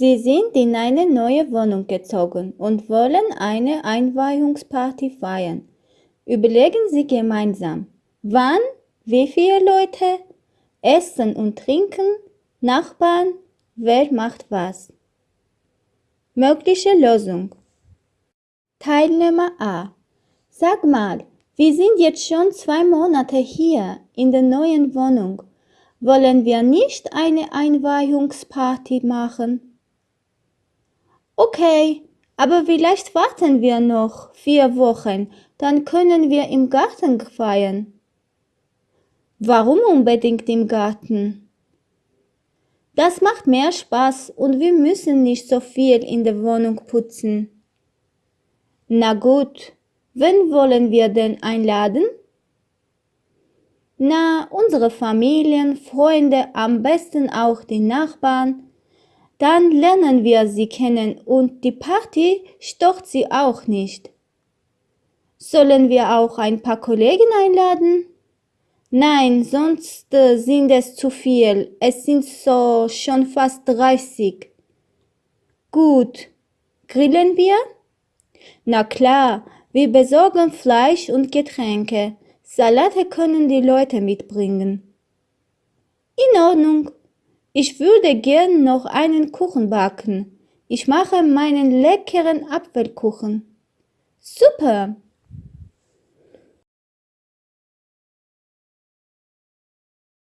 Sie sind in eine neue Wohnung gezogen und wollen eine Einweihungsparty feiern. Überlegen Sie gemeinsam, wann, wie viele Leute, Essen und Trinken, Nachbarn, wer macht was. Mögliche Lösung. Teilnehmer A. Sag mal, wir sind jetzt schon zwei Monate hier in der neuen Wohnung. Wollen wir nicht eine Einweihungsparty machen? Okay, aber vielleicht warten wir noch vier Wochen, dann können wir im Garten feiern. Warum unbedingt im Garten? Das macht mehr Spaß und wir müssen nicht so viel in der Wohnung putzen. Na gut, wen wollen wir denn einladen? Na, unsere Familien, Freunde, am besten auch die Nachbarn. Dann lernen wir sie kennen und die Party stört sie auch nicht. Sollen wir auch ein paar Kollegen einladen? Nein, sonst äh, sind es zu viel. Es sind so schon fast 30. Gut. Grillen wir? Na klar, wir besorgen Fleisch und Getränke. Salate können die Leute mitbringen. In Ordnung. Ich würde gern noch einen Kuchen backen. Ich mache meinen leckeren Apfelkuchen. Super.